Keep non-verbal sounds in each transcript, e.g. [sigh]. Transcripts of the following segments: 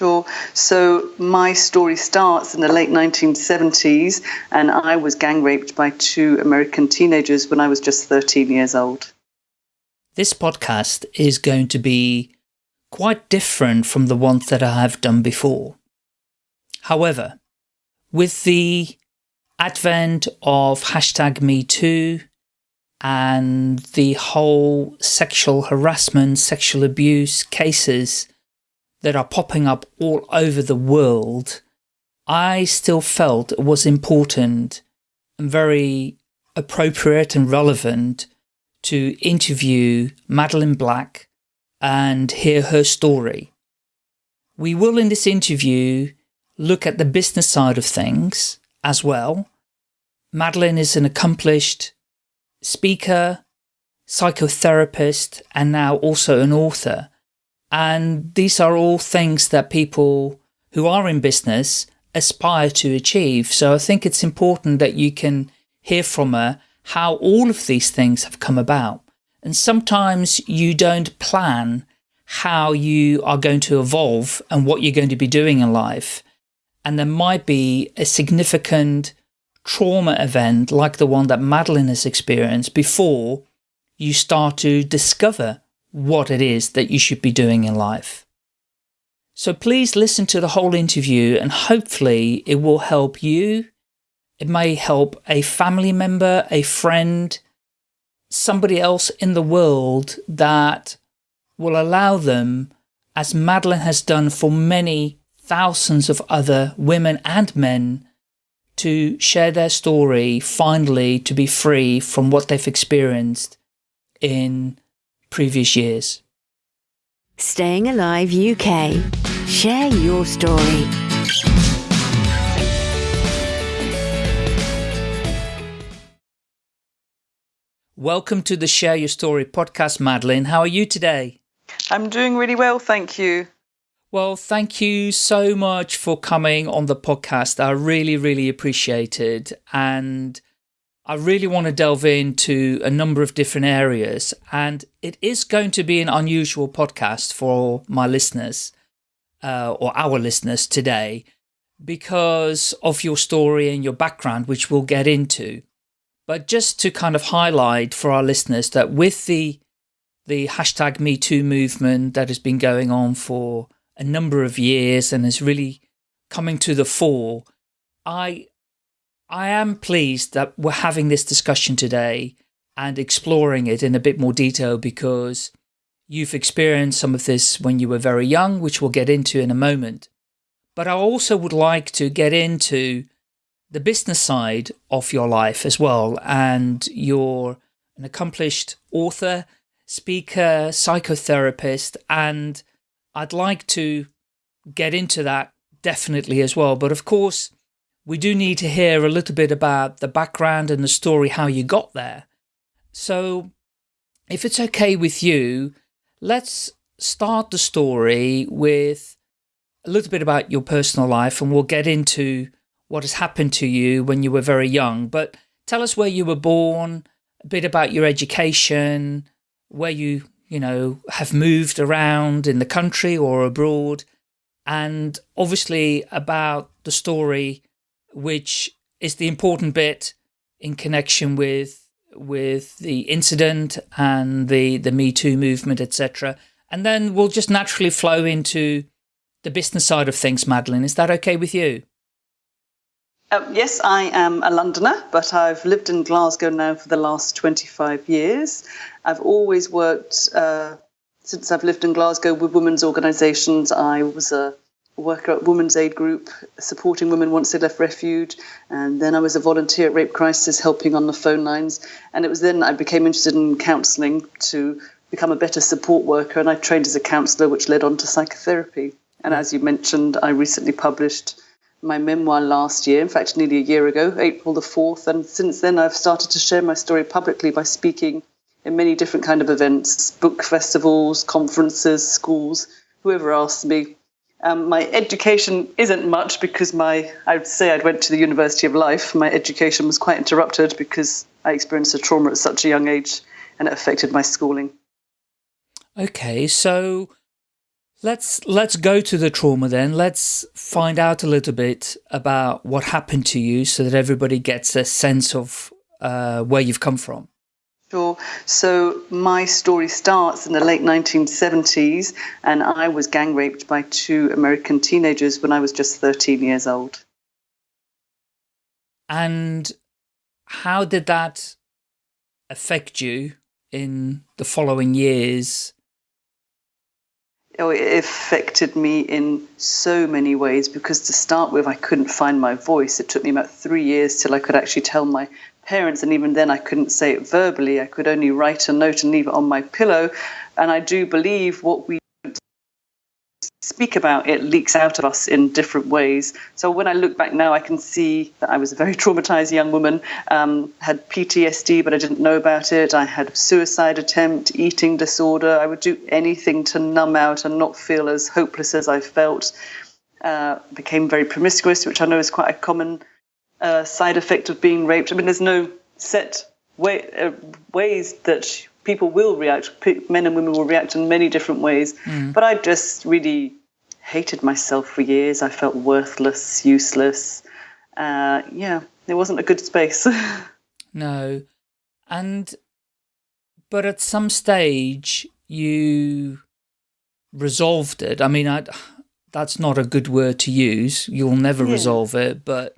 Sure. So my story starts in the late 1970s, and I was gang raped by two American teenagers when I was just 13 years old. This podcast is going to be quite different from the ones that I have done before. However, with the advent of hashtag MeToo and the whole sexual harassment, sexual abuse cases that are popping up all over the world, I still felt it was important and very appropriate and relevant to interview Madeline Black and hear her story. We will in this interview look at the business side of things as well. Madeline is an accomplished speaker, psychotherapist, and now also an author. And these are all things that people who are in business aspire to achieve. So I think it's important that you can hear from her how all of these things have come about. And sometimes you don't plan how you are going to evolve and what you're going to be doing in life. And there might be a significant trauma event like the one that Madeline has experienced before you start to discover what it is that you should be doing in life. So please listen to the whole interview and hopefully it will help you. It may help a family member, a friend, somebody else in the world that will allow them, as Madeline has done for many thousands of other women and men, to share their story, finally to be free from what they've experienced in previous years. Staying Alive UK. Share your story. Welcome to the Share Your Story podcast, Madeline. How are you today? I'm doing really well, thank you. Well, thank you so much for coming on the podcast. I really, really appreciate it. And I really want to delve into a number of different areas. And it is going to be an unusual podcast for my listeners uh, or our listeners today because of your story and your background, which we'll get into. But just to kind of highlight for our listeners that with the the hashtag MeToo movement that has been going on for a number of years and is really coming to the fore, I, I am pleased that we're having this discussion today and exploring it in a bit more detail because you've experienced some of this when you were very young, which we'll get into in a moment. But I also would like to get into the business side of your life as well. And you're an accomplished author, speaker, psychotherapist, and I'd like to get into that definitely as well. But of course, we do need to hear a little bit about the background and the story, how you got there. So if it's okay with you, let's start the story with a little bit about your personal life and we'll get into what has happened to you when you were very young. But tell us where you were born, a bit about your education, where you you know, have moved around in the country or abroad, and obviously about the story, which is the important bit in connection with with the incident and the the Me Too movement, etc. And then we'll just naturally flow into the business side of things, Madeline. Is that okay with you? Uh, yes, I am a Londoner, but I've lived in Glasgow now for the last 25 years. I've always worked, uh, since I've lived in Glasgow, with women's organisations. I was a worker at Women's Aid Group, supporting women once they left refuge. And then I was a volunteer at Rape Crisis, helping on the phone lines. And it was then I became interested in counselling to become a better support worker. And I trained as a counsellor, which led on to psychotherapy. And as you mentioned, I recently published my memoir last year, in fact, nearly a year ago, April the 4th. And since then, I've started to share my story publicly by speaking in many different kind of events, book festivals, conferences, schools, whoever asks me. Um, my education isn't much because my, I would say I went to the University of Life. My education was quite interrupted because I experienced a trauma at such a young age and it affected my schooling. Okay, so Let's let's go to the trauma then. Let's find out a little bit about what happened to you so that everybody gets a sense of uh, where you've come from. Sure. So my story starts in the late 1970s, and I was gang raped by two American teenagers when I was just 13 years old. And how did that affect you in the following years? It affected me in so many ways because to start with, I couldn't find my voice. It took me about three years till I could actually tell my parents, and even then, I couldn't say it verbally. I could only write a note and leave it on my pillow. And I do believe what we speak about it leaks out of us in different ways. So when I look back now, I can see that I was a very [laughs] traumatized young woman, um, had PTSD, but I didn't know about it. I had a suicide attempt, eating disorder. I would do anything to numb out and not feel as hopeless as I felt. Uh, became very promiscuous, which I know is quite a common uh, side effect of being raped. I mean, there's no set way, uh, ways that people will react. Men and women will react in many different ways. Mm. But I just really hated myself for years. I felt worthless, useless. Uh, yeah, it wasn't a good space. [laughs] no, and but at some stage you resolved it. I mean, I, that's not a good word to use. You'll never yeah. resolve it, but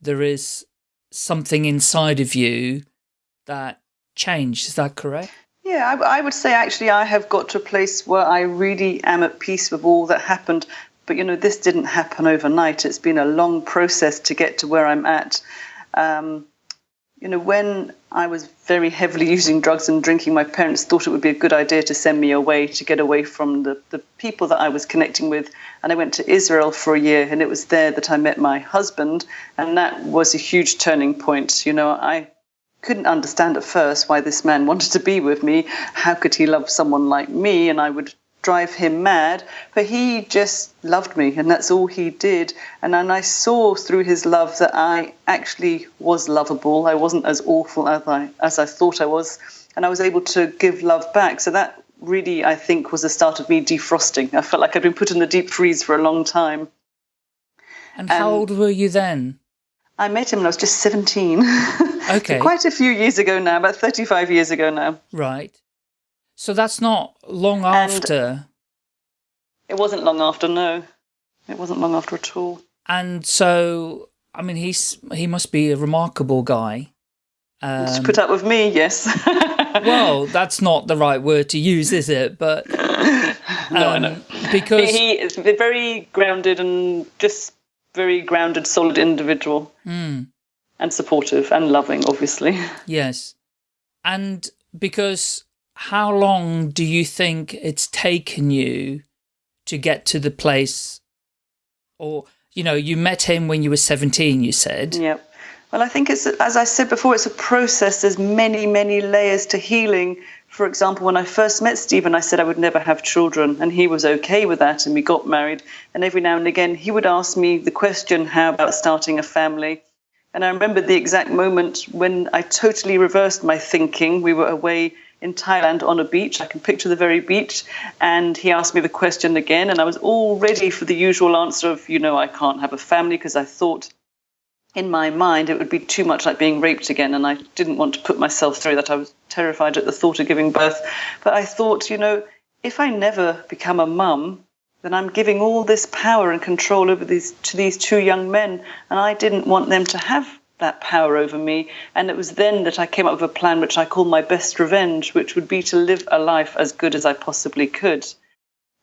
there is something inside of you that changed. Is that correct? Yeah, I, I, would say actually I have got to a place where I really am at peace with all that happened. But you know, this didn't happen overnight. It's been a long process to get to where I'm at. Um, you know, when I was very heavily [laughs] using drugs and drinking, my parents thought it would be a good idea to send me away to get away from the, the people that I was connecting with. And I went to Israel for a year, and it was there that I met my husband. And that was a huge turning point. You know, I couldn't understand at first why this man wanted to be with me. How could he love someone like me? And I would drive him mad, but he just loved me, and that's all he did. And then I saw through his love that I actually was lovable. I wasn't as awful as I as I thought I was, and I was able to give love back. So that really, I think, was the start of me defrosting. I felt like I'd been put in the deep freeze for a long time. And how old um, were you then? I met him when I was just 17. [laughs] Okay. Quite a few years ago now, about 35 years ago now. Right. So that's not long after. it wasn't long after, no. It wasn't long after at all. And so, I mean, he's he must be a remarkable guy. Um, to put up with me, yes. [laughs] well, that's not the right word to use, is it? But um, [laughs] no, I know. Because he is very grounded and just very grounded, solid individual. Mm. And supportive and loving, obviously. [laughs] Yes. And because how long do you think it's taken you to get to the place or you know you met him when you were 17 you said yep well i think it's as i said before it's a process there's many many layers to healing for example when i first met stephen i said i would never have children and he was okay with that and we got married and every now and again he would ask me the question how about starting a family and i remember the exact moment when i totally reversed my thinking we were away in Thailand on a beach. I can picture the very beach. And he asked me the question again, and I was all ready for the usual answer of, you know, I can't have a family because I thought in my mind it would be too much like being raped again, and I didn't want to put myself through that. I was terrified at the thought of giving birth. But I thought, you know, if I never become a mum, then I'm giving all this power and control over these to these two young men, and I didn't want them to have that power over me. And it was then that I came up with a plan which I call my best revenge, which would be to live a life as good as I possibly could.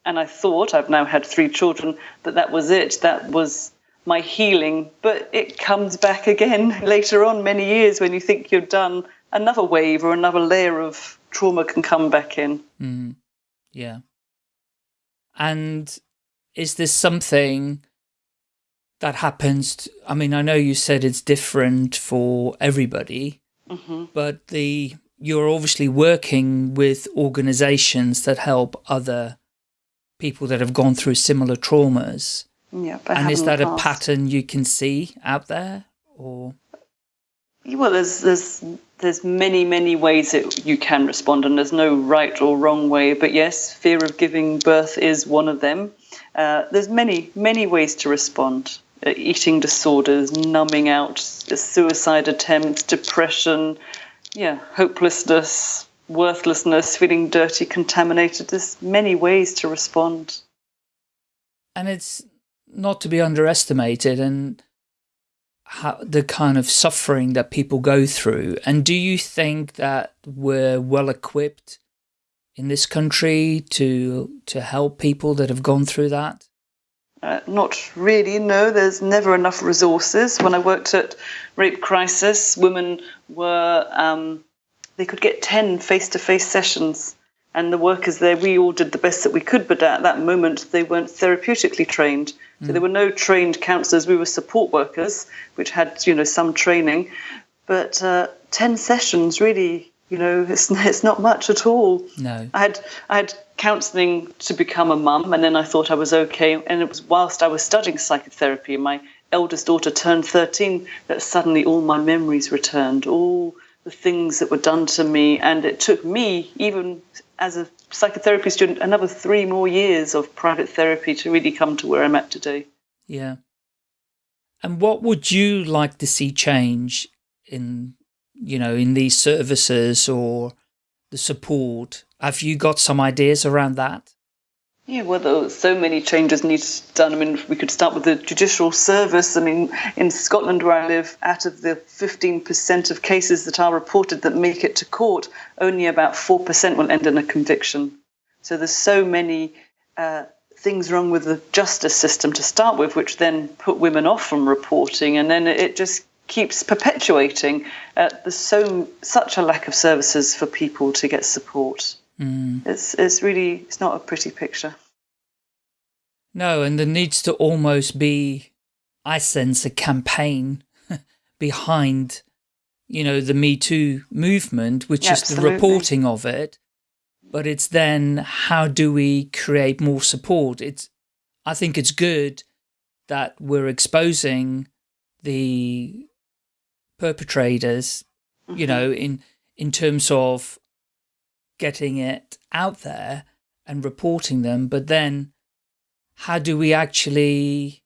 And I thought, I've now had three children, that that was it. That was my healing. But it comes back again [laughs] later on, many years, when you think you're done. Another wave or another layer of trauma can come back in. Mm. Yeah. And is this something that happens. To, I mean, I know you said it's different for everybody, mm -hmm. but the you're obviously working with organizations that help other people that have gone through similar traumas. Yeah, and is that a pattern you can see out there or? Well, there's there's there's many many ways that you can respond, and there's no right or wrong way. But yes, fear of giving birth is one of them. Uh, there's many many ways to respond. Uh, eating disorders, numbing out, suicide attempts, depression, yeah, hopelessness, worthlessness, feeling dirty, contaminated. There's many ways to respond. And it's not to be underestimated. And how, the kind of suffering that people go through. And do you think that we're well equipped in this country to to help people that have gone through that? Uh, not really, no. There's never enough resources. When I worked at Rape Crisis, women were, um, they could get 10 face-to-face -face sessions and the workers there, we all did the best that we could, but at that moment they weren't therapeutically trained. So there were no trained counsellors. We were support workers, which had you know some training, but uh, ten sessions really, you know, [laughs] it's it's not much at all. No, I had I had counselling to become a mum, and then I thought I was okay. And it was whilst I was studying psychotherapy, my eldest daughter turned thirteen, that suddenly all my memories returned, all the things that were done to me, and it took me even as a psychotherapy student another three more years of private therapy to really come to where I'm at today. Yeah. And what would you like to see change in, you know, in these services or the support? Have you got some ideas around that? Yeah, well, there so many changes need to be done. I mean, we could start with the judicial service. I mean, in Scotland, where I live, out of the 15% of cases that are reported that make it to court, only about 4% will end in a conviction. So there's so many uh, things wrong with the justice system to start with, which then put women off from reporting, and then it just keeps perpetuating. Uh, there's so such a lack of services for people to get support. Mm. It's it's really it's not a pretty picture. No, and there needs to almost be, I sense, a campaign [laughs] behind, you know, the Me Too movement, which yeah, is absolutely. the reporting of it. But it's then how do we create more support? It's, I think it's good that we're exposing the perpetrators, mm -hmm. you mm-hmm. know, in in terms of getting it out there and reporting them, but then how do we actually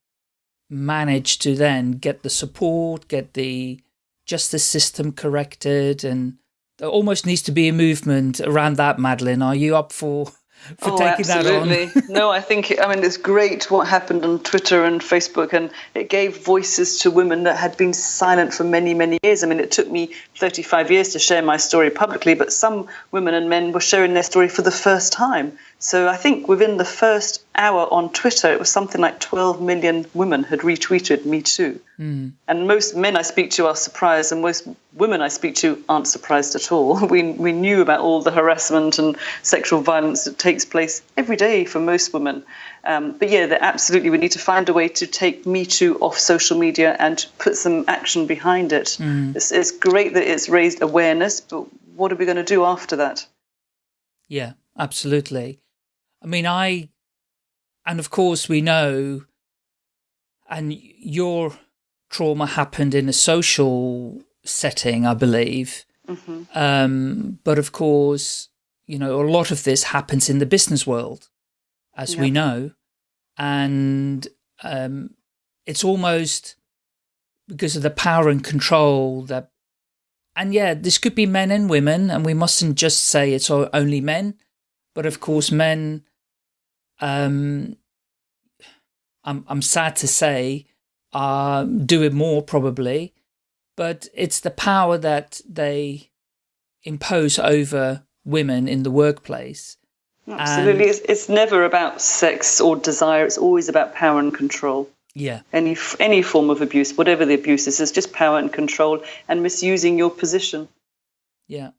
manage to then get the support, get the justice system corrected and there almost needs to be a movement around that, Madeline. Are you up for for oh, taking absolutely. that on. no, I think, I mean, it's great what happened on Twitter and Facebook, and it gave voices to women that had been silent for many, many years. I mean, it took me 35 years to share my story publicly, but some women and men were sharing their story for the first time. So I think within the first hour on Twitter, it was something like 12 million women had retweeted Me Too. Mm. And most men I speak to are surprised, and most women I speak to aren't surprised at all. [laughs] We, we knew about all the harassment and sexual violence that takes place every day for most women. Um, but yeah, absolutely, we need to find a way to take Me Too off social media and put some action behind it. Mm. It's, it's great that it's raised awareness, but what are we going to do after that? Yeah, absolutely. I mean, I, and of course we know, and your trauma happened in a social setting, I believe. Mm -hmm. um, but of course, you know, a lot of this happens in the business world, as we know. And um, it's almost because of the power and control that, and yeah, this could be men and women, and we mustn't just say it's only men. But of course, men um, I'm, I'm sad to say, uh, do it more probably, but it's the power that they impose over women in the workplace. Absolutely. It's, it's never about sex or desire. It's always about power and control. Yeah. Any any form of abuse, whatever the abuse is, is just power and control and misusing your position. Yeah.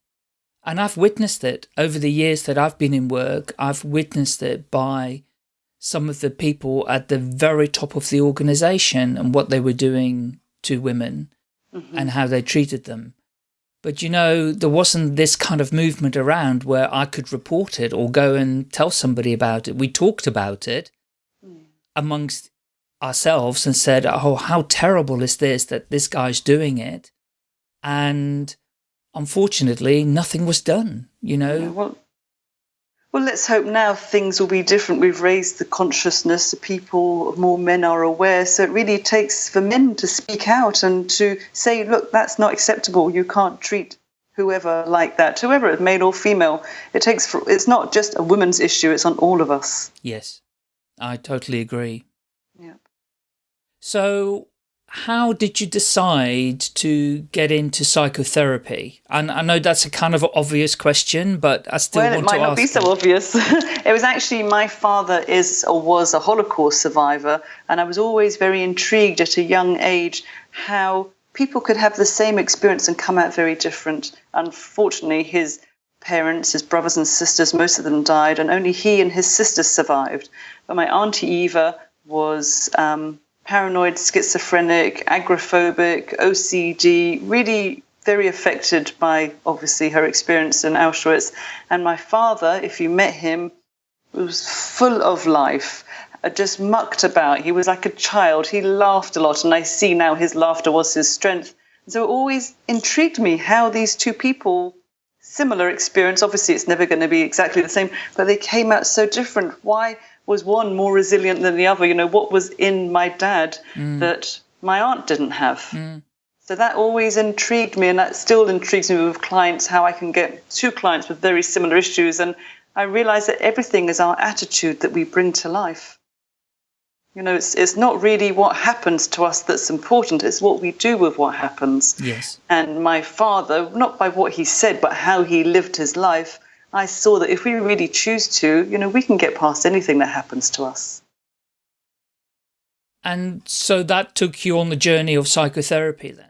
And I've witnessed it over the years that I've been in work. I've witnessed it by some of the people at the very top of the organization and what they were doing to women mm -hmm. and how they treated them. But you know, there wasn't this kind of movement around where I could report it or go and tell somebody about it. We talked about it mm. amongst ourselves and said, oh, how terrible is this that this guy's doing it? and unfortunately, nothing was done. You know. Yeah, well, well, let's hope now things will be different. We've raised the consciousness of people, more men are aware. So it really takes for men to speak out and to say, look, that's not acceptable. You can't treat whoever like that, whoever, male or female. It takes, for, it's not just a woman's issue, it's on all of us. Yes, I totally agree. Yeah. So how did you decide to get into psychotherapy? And I know that's a kind of obvious question, but I still well, want to ask. Well, it might not be so obvious. [laughs] it was actually my father is or was a Holocaust survivor, and I was always very intrigued at a young age how people could have the same experience and come out very different. Unfortunately, his parents, his brothers and sisters, most of them died, and only he and his sisters survived. But my auntie Eva was. Um, paranoid, schizophrenic, agoraphobic, OCD, really very affected by obviously her experience in Auschwitz. And my father, if you met him, was full of life, uh, just mucked about. He was like a child. He laughed a lot, and I see now his laughter was his strength. So it always intrigued me how these two people, similar experience, obviously it's never going to be exactly the same, but they came out so different. Why? Was one more resilient than the other? You know, what was in my dad mm. that my aunt didn't have? Mm. So that always intrigued me, and that still intrigues me with clients how I can get two clients with very similar issues. And I realize that everything is our attitude that we bring to life. You know, it's, it's not really what happens to us that's important, it's what we do with what happens. Yes. And my father, not by what he said, but how he lived his life, I saw that if we really choose to, you know, we can get past anything that happens to us. And so that took you on the journey of psychotherapy then?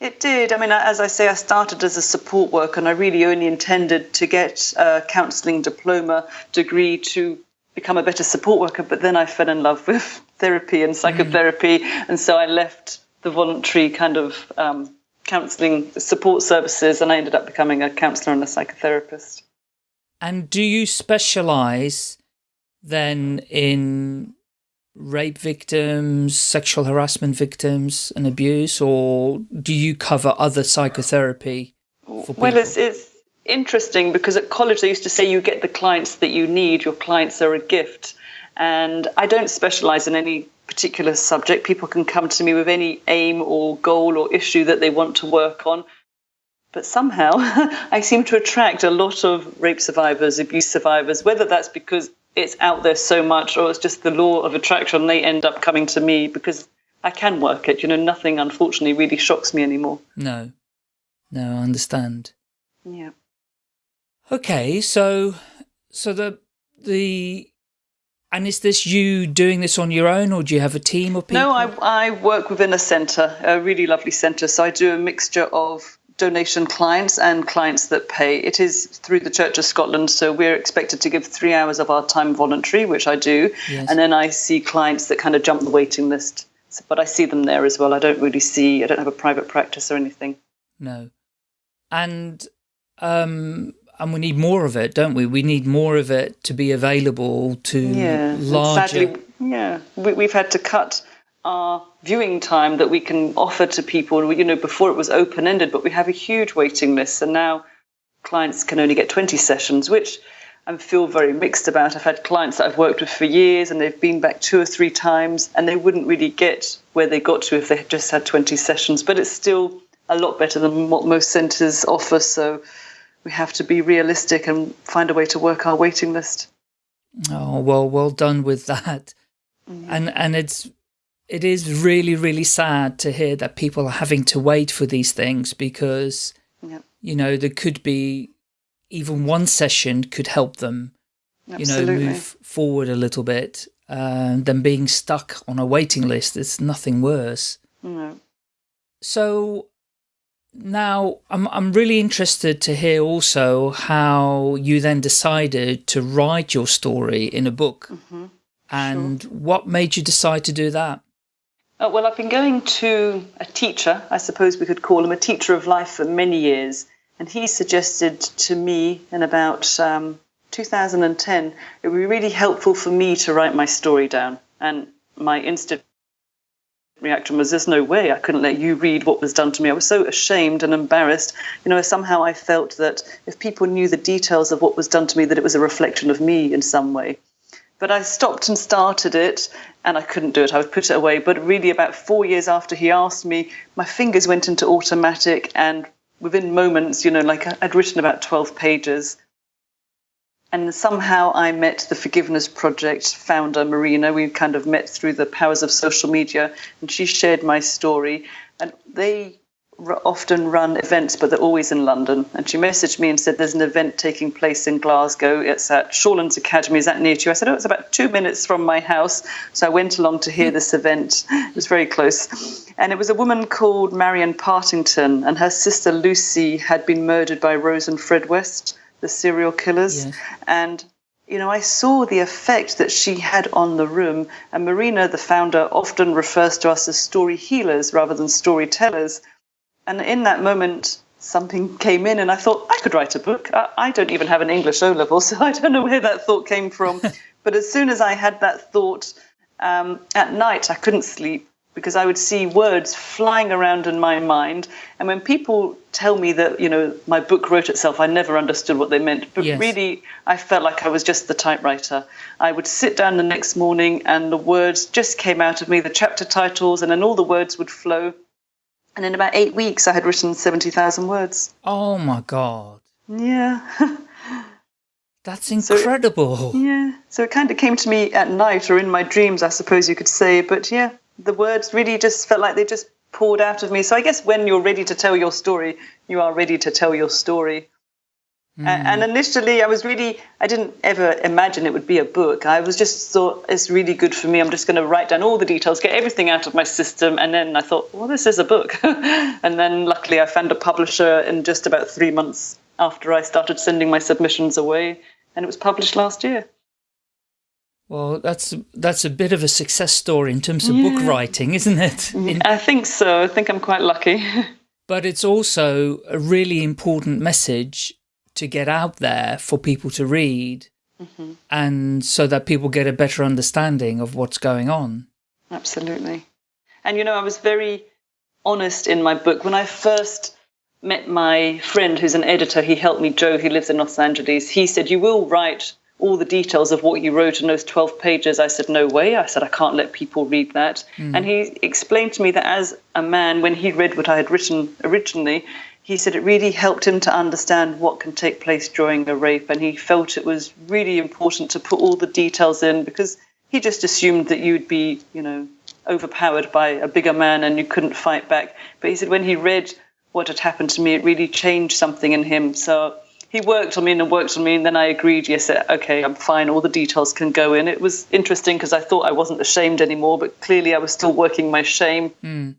It did. I mean, as I say, I started as a support worker and I really only intended to get a counselling diploma degree to become a better support worker. But then I fell in love [laughs] with therapy and psychotherapy. Mm. And so I left the voluntary kind of um, counselling support services and I ended up becoming a counsellor and a psychotherapist. And do you specialize then in rape victims, sexual harassment victims and abuse, or do you cover other psychotherapy Well, it's, it's interesting because at college they used to say you get the clients that you need, your clients are a gift. And I don't specialize in any particular subject. People can come to me with any aim or goal or issue that they want to work on. But somehow [laughs] I seem to attract a lot of rape survivors, abuse survivors, whether that's because it's out there so much or it's just the law of attraction. They end up coming to me because I can work it. You know, nothing unfortunately really shocks me anymore. No, no, I understand. Yeah. Okay, so so the the and is this you doing this on your own, or do you have a team of people? No, I I work within a centre, a really lovely centre. So I do a mixture of donation clients and clients that pay. It is through the Church of Scotland, so we're expected to give three hours of our time voluntary, which I do, yes. and then I see clients that kind of jump the waiting list. But I see them there as well. I don't really see. I don't have a private practice or anything. No, and um, and we need more of it, don't we? We need more of it to be available to yeah. larger. Sadly, yeah, we, we've had to cut our viewing time that we can offer to people. You know, before it was open ended, but we have a huge waiting list, and now clients can only get 20 sessions, which I feel very mixed about. I've had clients that I've worked with for years, and they've been back two or three times, and they wouldn't really get where they got to if they had just had 20 sessions. But it's still a lot better than what most centres offer. So we have to be realistic and find a way to work our waiting list. Oh well, well done with that. Mm-hmm. And and it's it is really, really sad to hear that people are having to wait for these things because, yep. you know, there could be even one session could help them, Absolutely. you know, move forward a little bit uh, than being stuck on a waiting list. It's nothing worse. No. So now I'm, I'm really interested to hear also how you then decided to write your story in a book. Mm -hmm. And sure. what made you decide to do that? Uh, well, I've been going to a teacher, I suppose we could call him a teacher of life for many years. And he suggested to me in about um, 2010 it would be really helpful for me to write my story down. And my instant reaction was there's no way I couldn't let you read what was done to me. I was so ashamed and embarrassed. You know, somehow I felt that if people knew the details of what was done to me, that it was a reflection of me in some way. But I stopped and started it and I couldn't do it. I would put it away. But really, about four years after he asked me, my fingers went into automatic and within moments, you know, like I'd written about 12 pages. And somehow I met the Forgiveness Project founder, Marina. We kind of met through the powers of social media, and she shared my story. And they often run events, but they're always in London. And she messaged me and said, There's an event taking place in Glasgow. It's at Shawlands Academy. Is that near to you? I said, Oh, it's about two minutes from my house. So I went along to hear this event. It was very close. And it was a woman called Marion Partington, and her sister Lucy had been murdered by Rose and Fred West, the serial killers. Yes. And you know, I saw the effect that she had on the room. And Marina, the founder, often refers to us as story healers rather than storytellers and in that moment, something came in, and I thought I could write a book. I, I don't even have an English O level, [laughs] so I don't know where that thought came from. [laughs] but as soon as I had that thought um, at night, I couldn't sleep because I would see words flying around in my mind. And when people tell me that, you know, my book wrote itself, I never understood what they meant. But yes. really, I felt like I was just the typewriter. I would sit down the next morning and the words just came out of me, the chapter titles, and then all the words would flow. And in about eight weeks, I had written 70,000 words. Oh my God. Yeah. [laughs] That's incredible. So, yeah. So it kind of came to me at night or in my dreams, I suppose you could say. But yeah, the words really just felt like they just poured out of me. So I guess when you're ready to tell your story, you are ready to tell your story. Mm. And initially, I was really, I didn't ever imagine it would be a book. I was just thought it's really good for me. I'm just going to write down all the details, get everything out of my system. And then I thought, well, this is a book. [laughs] and then luckily, I found a publisher in just about three months after I started sending my submissions away. And it was published last year. Well, that's that's a bit of a success story in terms of yeah. book writing, isn't it? In- I think so. I think I'm quite lucky. [laughs] but it's also a really important message to get out there for people to read mm -hmm. and so that people get a better understanding of what's going on. Absolutely. And you know, I was very honest in my book. When I first met my friend who's an editor, he helped me, Joe, he lives in Los Angeles. He said, You will write all the details of what you wrote in those 12 pages. I said, No way. I said, I can't let people read that. Mm. And he explained to me that as a man, when he read what I had written originally, he said it really helped him to understand what can take place during a rape, and he felt it was really important to put all the details in because he just assumed that you'd be, you know, overpowered by a bigger man and you couldn't fight back. But he said when he read what had happened to me, it really changed something in him. So he worked on me and worked on me, and then I agreed, yes, okay, I'm fine, all the details can go in. It was interesting because I thought I wasn't ashamed anymore, but clearly I was still working my shame. Mm.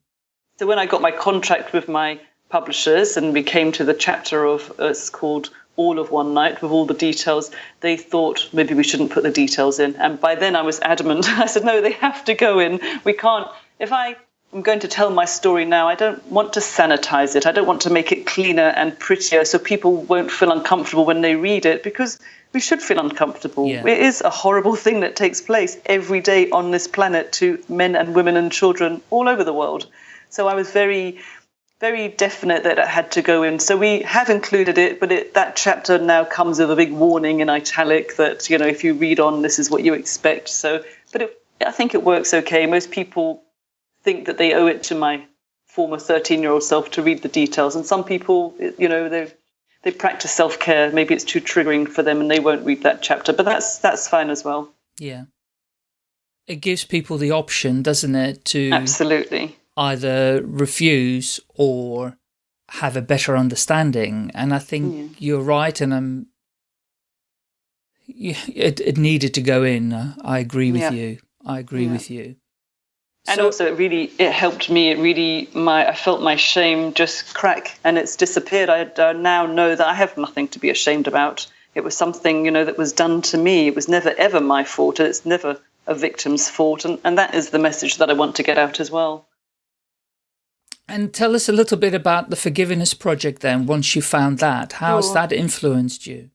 So when I got my contract with my publishers and we came to the chapter of uh, it's called all of one night with all the details they thought maybe we shouldn't put the details in and by then i was adamant [laughs] i said no they have to go in we can't if i am going to tell my story now i don't want to sanitize it i don't want to make it cleaner and prettier so people won't feel uncomfortable when they read it because we should feel uncomfortable yeah. it is a horrible thing that takes place every day on this planet to men and women and children all over the world so i was very very definite that it had to go in. So we have included it, but it, that chapter now comes with a big warning in italic that you know if you read on, this is what you expect. So, but it, I think it works okay. Most people think that they owe it to my former 13-year-old self to read the details, and some people, you know, they they practice self-care. Maybe it's too triggering for them, and they won't read that chapter. But that's that's fine as well. Yeah, it gives people the option, doesn't it, to absolutely either refuse or have a better understanding. And I think yeah. you're right. And I'm, it, it needed to go in. I agree with yeah. you. I agree yeah. with you. And so, also, it really it helped me. It really my I felt my shame just crack, and it's disappeared. I uh, now know that I have nothing to be ashamed about. It was something you know that was done to me. It was never ever my fault. It's never a victim's fault, and, and that is the message that I want to get out as well. And tell us a little bit about the Forgiveness Project then, once you found that. How has that influenced you?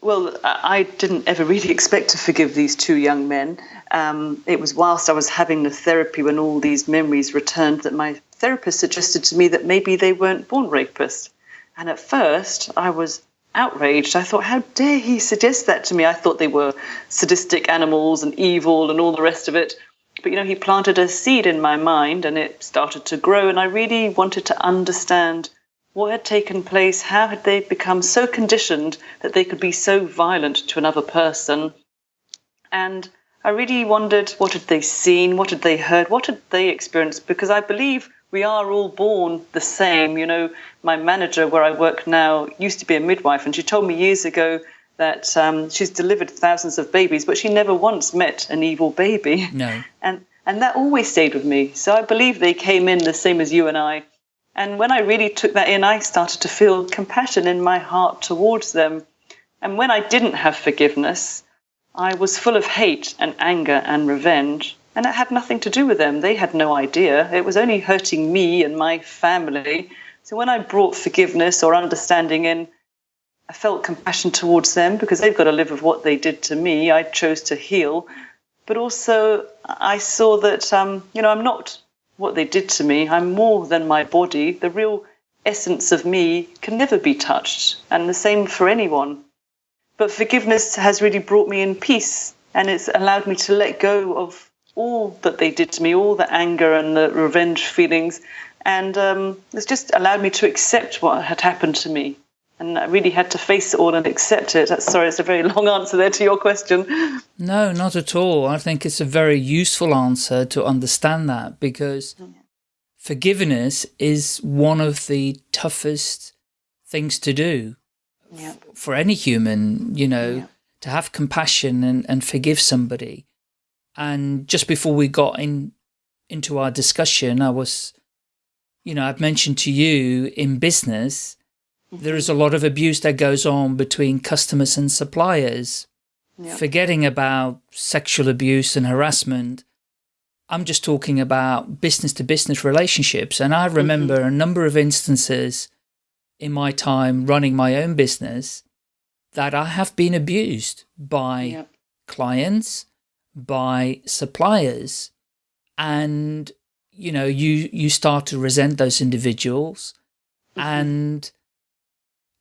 Well, I didn't ever really expect to forgive these two young men. Um, it was whilst I was having the therapy when all these memories returned that my therapist suggested to me that maybe they weren't born rapists. And at first, I was outraged. I thought, how dare he suggest that to me? I thought they were sadistic animals and evil and all the rest of it. But you know, he planted a seed in my mind and it started to grow, and I really wanted to understand what had taken place? How had they become so conditioned that they could be so violent to another person? And I really wondered what had they seen, what had they heard, what had they experienced? Because I believe we are all born the same. You know, my manager where I work now used to be a midwife, and she told me years ago that um, she's delivered thousands of babies, but she never once met an evil baby. No. [laughs] And and that always stayed with me. So I believe they came in the same as you and I and when I really took that in, I started to feel compassion in my heart towards them. And when I didn't have forgiveness, I was full of hate and anger and revenge. And it had nothing to do with them. They had no idea. It was only hurting me and my family. So when I brought forgiveness or understanding in, I felt compassion towards them because they've got to live with what they did to me. I chose to heal. But also, I saw that, um, you know, I'm not what they did to me. I'm more than my body. The real essence of me can never be touched, and the same for anyone. But forgiveness has really brought me in peace, and it's allowed me to let go of all that they did to me, all the anger and the revenge feelings, and um, it's just allowed me to accept what had happened to me and I really had to face it all and accept it. Sorry, it's a very [laughs] long answer there to your question. No, not at all. I think it's a very useful answer to understand that because mm. forgiveness is one of the toughest things to do yeah. for any human, you know, yeah. to have compassion and, and forgive somebody. And just before we got in into our discussion, I was, you know, I've mentioned to you in business, there is a lot of abuse that goes on between customers and suppliers. Forgetting about sexual abuse and harassment, I'm just talking about business to business relationships. And I remember mm -hmm. a number of instances in my time running my own business that I have been abused by clients, by suppliers. And, you know, you, you start to resent those individuals mm -hmm. and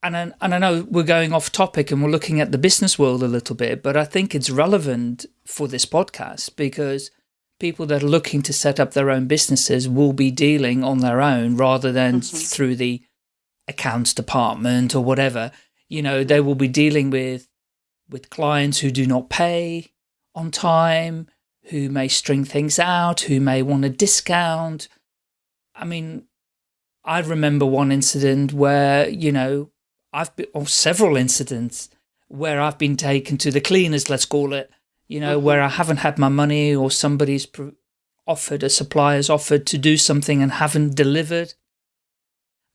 and I, and I know we're going off topic and we're looking at the business world a little bit, but I think it's relevant for this podcast because people that are looking to set up their own businesses will be dealing on their own rather than mm -hmm. through the accounts department or whatever. You know, they will be dealing with with clients who do not pay on time, who may string things out, who may want a discount. I mean, I remember one incident where, you know, I've been, or several incidents where I've been taken to the cleaners, let's call it, you know, mm -hmm. where I haven't had my money or somebody's offered, a supplier's offered to do something and haven't delivered.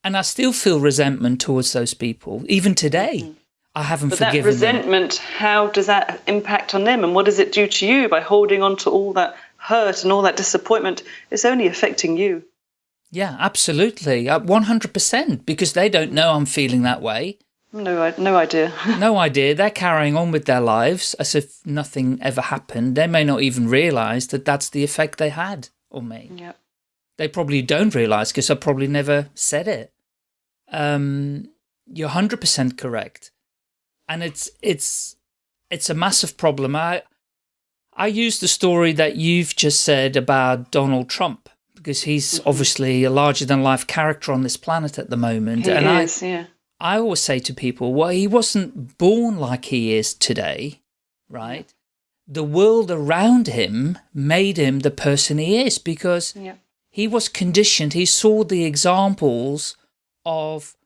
And I still feel resentment towards those people, even today. Mm -hmm. I haven't but forgiven that resentment, them. how does that impact on them? And what does it do to you by holding on to all that hurt and all that disappointment? It's only affecting you. Yeah, absolutely. 100% uh, because they don't know I'm feeling that way. No, no idea. [laughs] no idea. They're carrying on with their lives as if nothing ever happened. They may not even realise that that's the effect they had on me. Yeah. They probably don't realise because I probably never said it. Um, you're 100% correct. And it's, it's, it's a massive problem. I, I use the story that you've just said about Donald Trump because he's mm-hmm. obviously a larger than life character on this planet at the moment. He and is, I, yeah. I always say to people, well, he wasn't born like he is today, right? The world around him made him the person he is because yeah. he was conditioned. He saw the examples of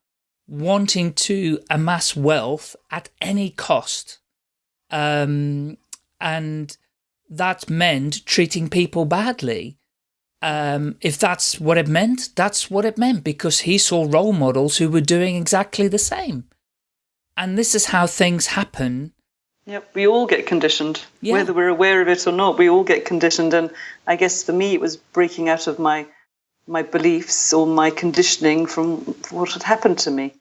wanting to amass wealth at any cost. Um, and that meant treating people badly um, if that's what it meant, that's what it meant because he saw role models who were doing exactly the same. And this is how things happen. Yep, we all get conditioned, yeah. whether we're aware of it or not. We all get conditioned, and I guess for me, it was breaking out of my my beliefs or my conditioning from what had happened to me.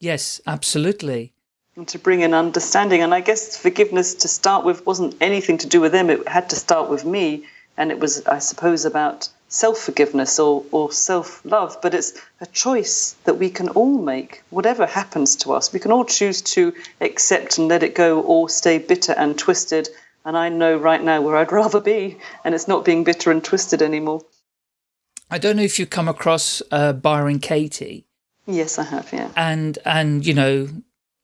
Yes, absolutely. and to bring in understanding. And I guess forgiveness to start with wasn't anything to do with them, it had to start with me. And it was, I suppose, about self forgiveness or, or self love. But it's a choice that we can all make, whatever happens to us. We can all choose to accept and let it go or stay bitter and twisted. And I know right now where I'd [laughs] rather be, and it's not being bitter and twisted anymore. I don't know if you've come across uh, Byron Katie. Yes, I have, yeah. And, and you know,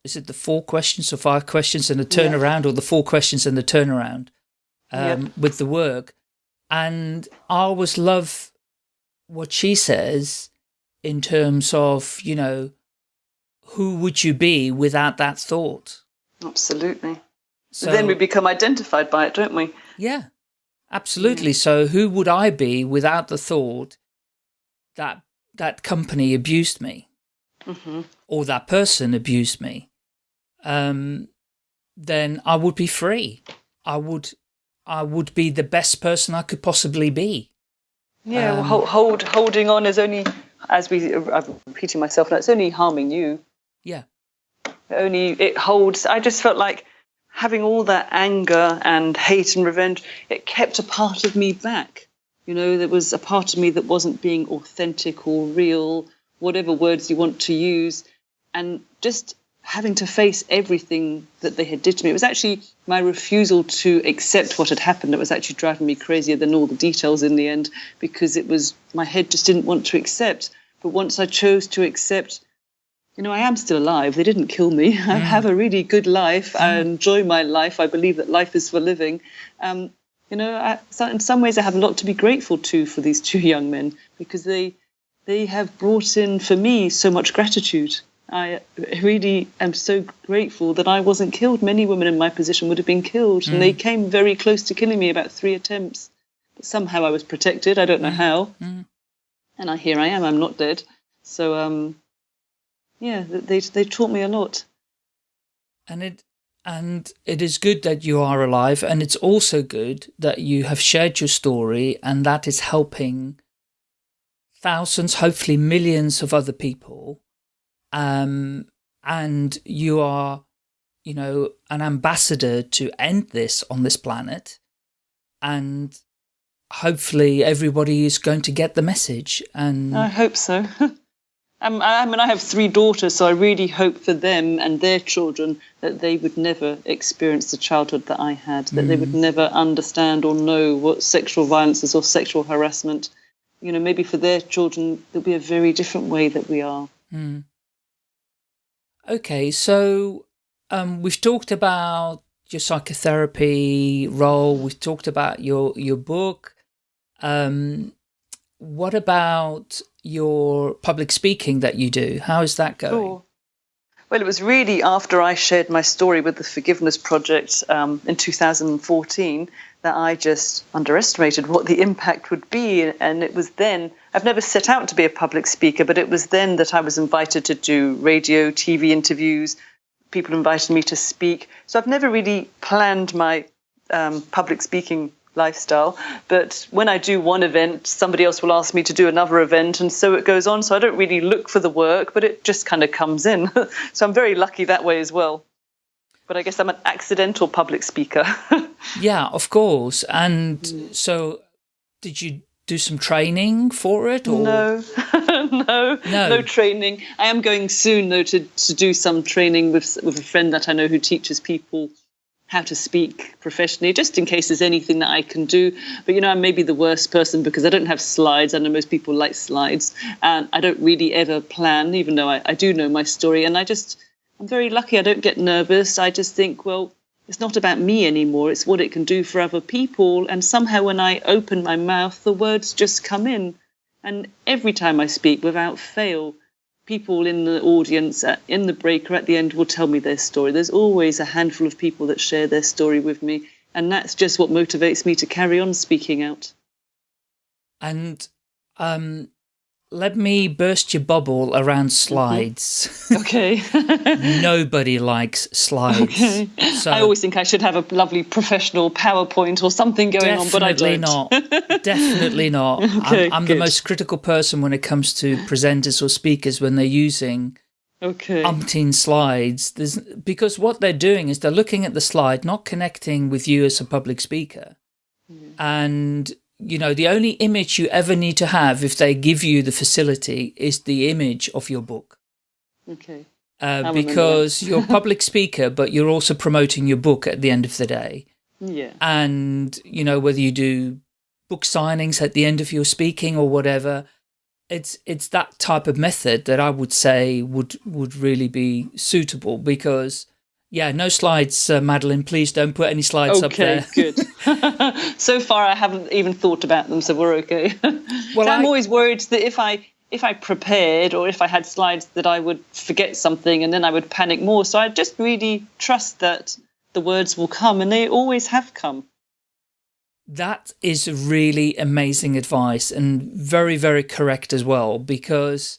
is it the four questions or five questions and the turnaround yeah. or the four questions and the turnaround um, yep. with the work. And I always love what she says in terms of, you know, who would you be without that thought? Absolutely. So then we become identified by it, don't we? Yeah, absolutely. So who would I be without the thought that that company abused me? Mm -hmm. or that person abused me, um, then I would be free. I would, I would be the best person I could possibly be. Yeah, um, well, hold, holding on is only, as we, I'm repeating myself now, it's only harming you. Yeah. only, it holds, I just felt like having all that anger and hate and revenge, it kept a part of me back. You know, there was a part of me that wasn't being authentic or real, whatever words you want to use. And just having to face everything that they had did to me. It was actually my refusal to accept what had happened that was actually driving me crazier than all the details in the end because it was my head just didn't want to accept. But once I chose to accept, you know, I am still alive. They didn't kill me. [laughs] I have a really good life. Mm. I enjoy my life. I believe that life is for living. Um, you know, I, so in some ways, I have a lot to be grateful to for these two young men because they they have brought in for me so much gratitude I really am so grateful that I wasn't killed. Many women in my position would have been killed, mm. and they mm. came very close to killing me about three attempts. But somehow I was protected. I don't know mm. how. Mm. And I, here I am. I'm not dead. So, um, yeah, they they taught me a lot. And it and it is good that you are alive, and it's also good that you have shared your story, and that is helping thousands, hopefully millions of other people um, and you are, you know, an ambassador to end this on this planet. And hopefully everybody is going to get the message. And I hope so. [laughs] Um, I mean, I have three daughters, so I really hope for them and their children that they would never experience the childhood that I had, that mm. they would mm. never understand or know what sexual violence is or sexual harassment. You know, maybe for their children, there'll be a very different way that we are. Mm. Okay, so um, we've talked about your psychotherapy role. We've talked about your your book. Um, what about your public speaking that you do? How is that going? Sure. Well, it was really after I shared my story with the Forgiveness Project um, in 2014 that I just underestimated what the impact would be. And it was then, I've never set out to be a public speaker, but it was then that I was invited to do radio, TV interviews. People invited me to speak. So I've never really planned my um, public speaking lifestyle. But when I do one event, somebody else will ask me to do another event, and so it goes on. So I don't really look for the work, but it just kind of comes in. [laughs] so I'm very lucky that way as well but I guess I'm an accidental public speaker. [laughs] yeah, of course. And mm. so did you do some training for it? Or? No, [laughs] no, no, no training. I am going soon though to, to do some training with, with a friend that I know who teaches people how to speak professionally, just in case there's anything that I can do. But you know, I'm maybe the worst person because I don't have slides. I know most people like slides, and I don't really ever plan, even though I, I do know my story. And I just I'm very lucky I don't get nervous. I just think, well, it's not about me anymore. It's what it can do for other people. And somehow when I open my mouth, the words just come in. And every time I speak, without fail, people in the audience, uh, in the break or at the end, will tell me their story. There's always a handful of people that share their story with me. And that's just what motivates me to carry on speaking out. And um, let me burst your bubble around slides. Okay. [laughs] Nobody likes slides. Okay. So I always think I should have a lovely professional PowerPoint or something going on, but I don't. not. [laughs] Definitely not. Okay, I'm, I'm the most critical person when it comes to presenters or speakers when they're using okay. umpteen slides. There's, because what they're doing is they're looking at the slide, not connecting with you as a public speaker. Mm. And, you know, the only image you ever need to have if they give you the facility is the image of your book. Okay. Uh, because [laughs] you're a public speaker, but you're also promoting your book at the end of the day. Yeah. And, you know, whether you do book signings at the end of your speaking or whatever, it's it's that type of method that I would say would would really be suitable because yeah no slides uh, Madeleine. Please don't put any slides okay, up there. Okay, good. [laughs] [laughs] So far I haven't even thought about them so we're okay. [laughs] Well I'm always worried that if I if I prepared or if I had slides that I would forget something and then I would panic more. So I just really trust that the words will come and they always have come. That is really amazing advice and very, very correct as well, because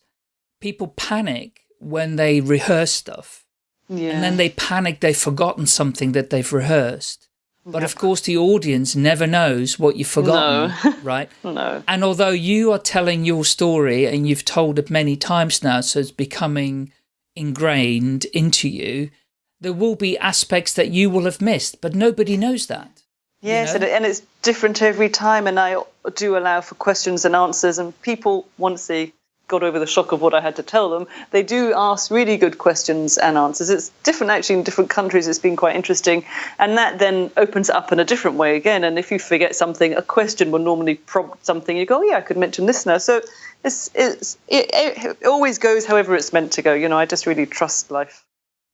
people panic when they rehearse stuff. Yeah. And then they panic they've forgotten something that they've rehearsed. But of course, the audience never knows what you've forgotten, no. [laughs] right? no. And although you are telling your story and you've told it many times now, so it's becoming ingrained into you, there will be aspects that you will have missed, but nobody knows that. Yes, you know? and it's different every time, and I do allow for questions and answers. And people, want to they got over the shock of what I had to tell them, they do ask really good questions and answers. It's different actually in different countries. It's been quite interesting, and that then opens up in a different way again. And if you forget something, a question will normally prompt something. You go, oh, yeah, I could mention this now. So it's, it's it, it always goes however it's meant to go. You know, I just really trust life.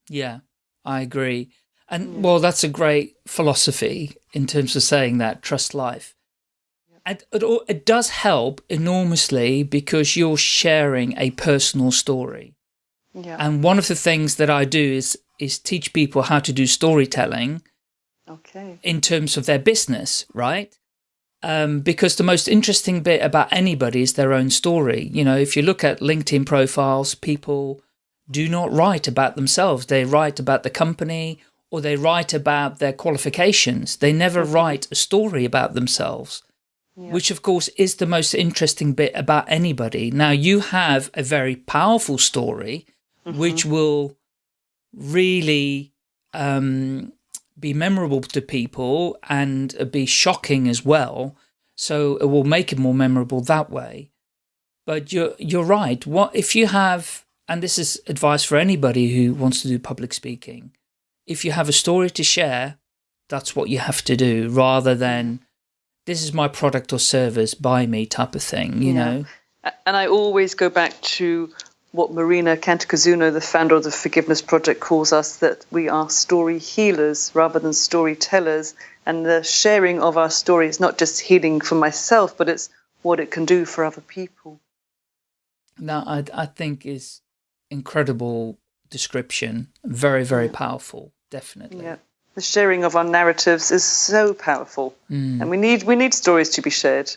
Yeah, I agree. And mm. well, that's a great philosophy in terms of saying that trust life. And it, it does help enormously because you're sharing a personal story. Yeah. And one of the things that I do is is teach people how to do storytelling. Okay. In terms of their business, right? Um, because the most interesting bit about anybody is their own story. You know, if you look at LinkedIn profiles, people do not write about themselves. They write about the company or they write about their qualifications. They never mm-hmm. write a story about themselves, yeah. which of course is the most interesting bit about anybody. Now you have a very powerful story, mm -hmm. which will really um, be memorable to people and be shocking as well. So it will make it more memorable that way. But you're, you're right. What if you have, and this is advice for anybody who wants to do public speaking, if you have a story to share, that's what you have to do rather than this is my product or service, buy me type of thing, you yeah. know? And I always go back to what Marina Cantacuzino, the founder of the Forgiveness Project, calls us that we are story healers rather than storytellers. And the sharing of our story is not just healing for myself, but it's what it can do for other people. Now, I, I think is incredible description, very, very powerful definitely. Yeah. The sharing of our narratives is so powerful, mm. and we need we need stories to be shared.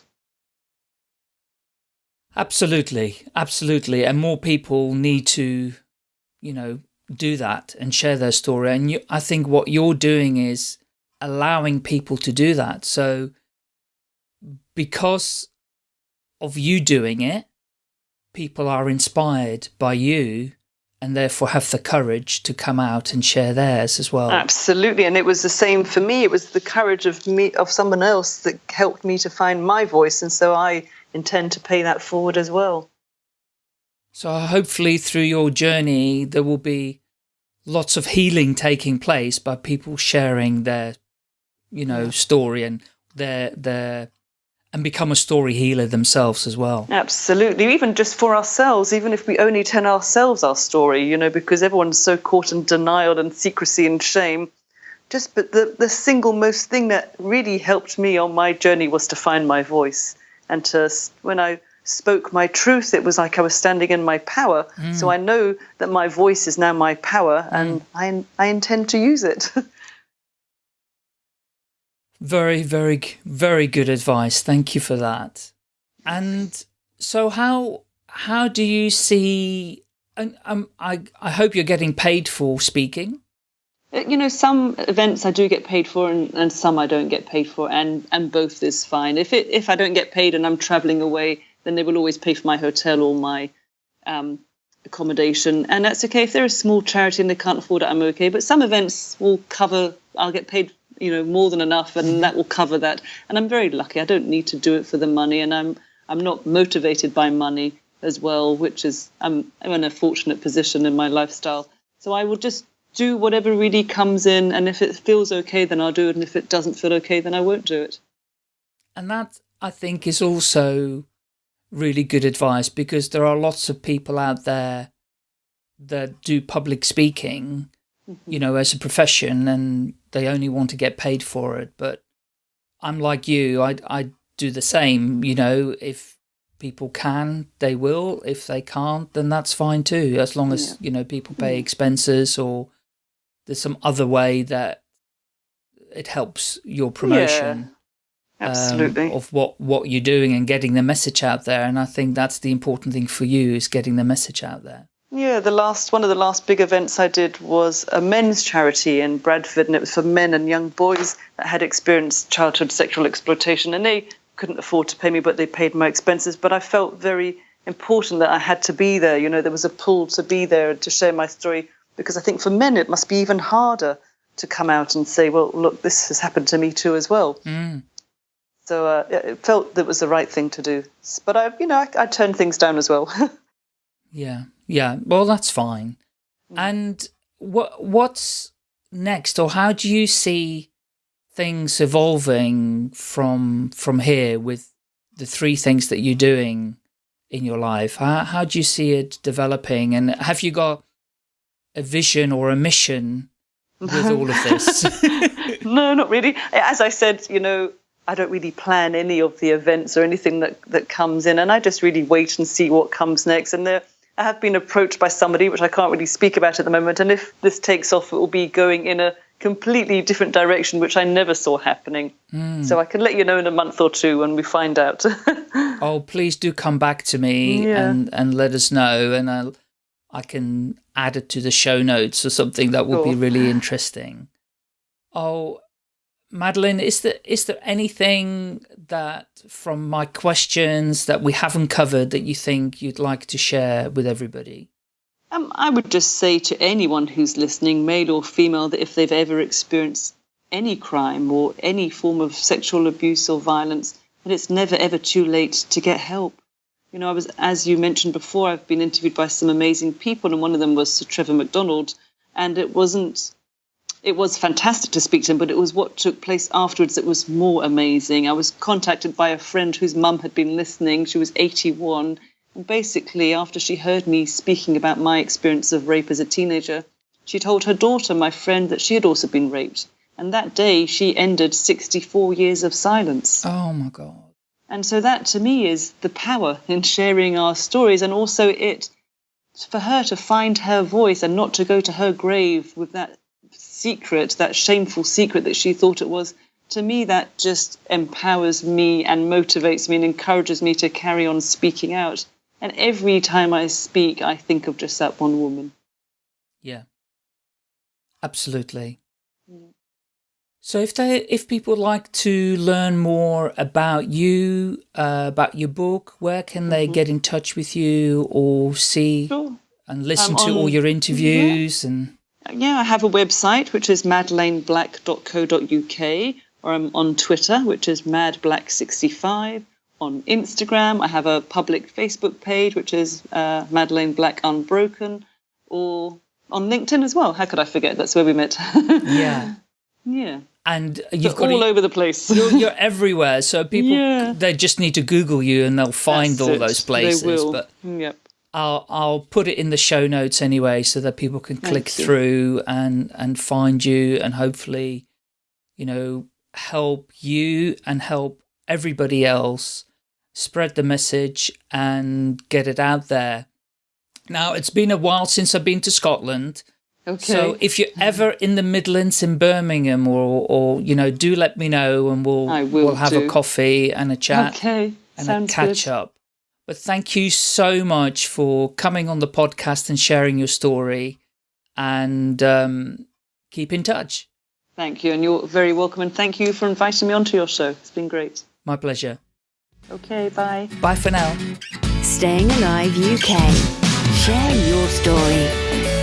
Absolutely, absolutely, and more people need to, you know, do that and share their story. And you, I think what you're doing is allowing people to do that. So, because of you doing it, people are inspired by you and therefore have the courage to come out and share theirs as well. Absolutely, and it was the same for me. It was the courage of me of someone else that helped me to find my voice, and so I intend to pay that forward as well. So hopefully, through your journey, there will be lots of healing taking place by people sharing their, you know, story and their their and become a story healer themselves as well. Absolutely, even just for ourselves, even if we only tell ourselves our story, you know, because everyone's so caught in denial and secrecy and shame. Just but the, the single most thing that really helped me on my journey was to find my voice. And to when I spoke my truth, it was like I was standing in my power. Mm. So I know that my voice is now my power and mm. I, I intend to use it. [laughs] Very, very, very good advice. Thank you for that. And so how, how do you see, and um, I, I hope you're getting paid for speaking. Uh, you know, some events I do get paid for and, and some I don't get paid for and, and both is fine. If it, if I don't get paid and I'm traveling away, then they will always pay for my hotel or my, um, accommodation, and that's okay. If they're a small charity and they can't afford it, I'm okay. But some events will cover. I'll get paid, you know, more than enough, and that will cover that. And I'm very lucky. I don't need to do it for the money, and I'm I'm not motivated by money as well, which is I'm, I'm in a fortunate position in my lifestyle. So I will just do whatever really comes in, and if it feels okay, then I'll do it, and if it doesn't feel okay, then I won't do it. And that I think is also really good advice because there are lots of people out there that do public speaking, mm -hmm. you know, as a profession and they only want to get paid for it. But I'm like you, I, I do the same, you know, if people can, they will. If they can't, then that's fine too, as long as, yeah. you know, people pay mm. expenses or there's some other way that it helps your promotion. Yeah. Absolutely. Um, of what, what you're doing and getting the message out there. And I think that's the important thing for you is getting the message out there. Yeah, the last one of the last big events I did was a men's charity in Bradford, and it was for men and young boys that had experienced childhood sexual exploitation. And they couldn't afford to pay me, but they paid my expenses. But I felt very important that I had to be there. You know, there was a pull to be there to share my story because I think for men it must be even harder to come out and say, well, look, this has happened to me too as well. Mm. So uh, it felt that it was the right thing to do. But I, you know, I, I turned things down as well. [laughs] yeah, yeah. Well, that's fine. Mm. And what what's next, or how do you see things evolving from from here with the three things that you're doing in your life? How, how do you see it developing? And have you got a vision or a mission with [laughs] all of this? [laughs] no, not really. As I said, you know, I don't really plan any of the events or anything that, that comes in, and I just really wait and see what comes next. And there, I have been approached by somebody, which I can't really speak about at the moment. And if this takes off, it will be going in a completely different direction, which I never saw happening. Mm. So I can let you know in a month or two when we find out. [laughs] oh, please do come back to me yeah. and, and let us know. And I'll, I can add it to the show notes or something that would cool. be really interesting. Oh, Madeleine, is there, is there anything that from my questions that we haven't covered that you think you'd like to share with everybody? Um, I would just say to anyone who's listening, male or female, that if they've ever experienced any crime or any form of sexual abuse or violence, that it's never ever too late to get help. You know, I was, as you mentioned before, I've been interviewed by some amazing people, and one of them was Sir Trevor McDonald, and it wasn't. It was fantastic to speak to him, but it was what took place afterwards that was more amazing. I was contacted by a friend whose mum had been listening. She was 81, And basically, after she heard me speaking about my experience of rape as a teenager, she told her daughter, my friend, that she had also been raped. And that day, she ended 64 years of silence. Oh, my God. And so that, to me, is the power in sharing our stories, and also it for her to find her voice and not to go to her grave with that secret, that shameful secret that she thought it was. To me, that just empowers me and motivates me and encourages me to carry on speaking out. And every time I speak, I think of just that one woman. Yeah, absolutely. Yeah. So if they, if people would like to learn more about you, uh, about your book, where can they mm -hmm. get in touch with you or see sure. and listen um, to on, all your interviews yeah. and? Yeah, I have a website which is madeleineblack.co.uk, or I'm on Twitter, which is madblack65 on Instagram. I have a public Facebook page, which is uh, Black Unbroken, or on LinkedIn as well. How could I forget? That's where we met. [laughs] yeah. Yeah. And you've got all over the place. You're, [laughs] you're everywhere. So people, yeah. they just need to Google you and they'll find That's all it. those places. They will. But yep. I'll I'll put it in the show notes anyway, so that people can click through and and find you and hopefully, you know, help you and help everybody else spread the message and get it out there. Now, it's been a while since I've been to Scotland. Okay. So if you're ever in the Midlands in Birmingham or, or you know, do let me know and we'll, we'll have do. a coffee and a chat okay. and Sounds a catch good. up. But thank you so much for coming on the podcast and sharing your story and um, keep in touch. Thank you. And you're very welcome. And thank you for inviting me onto your show. It's been great. My pleasure. Okay, bye. Bye for now. Staying Alive UK Share your story.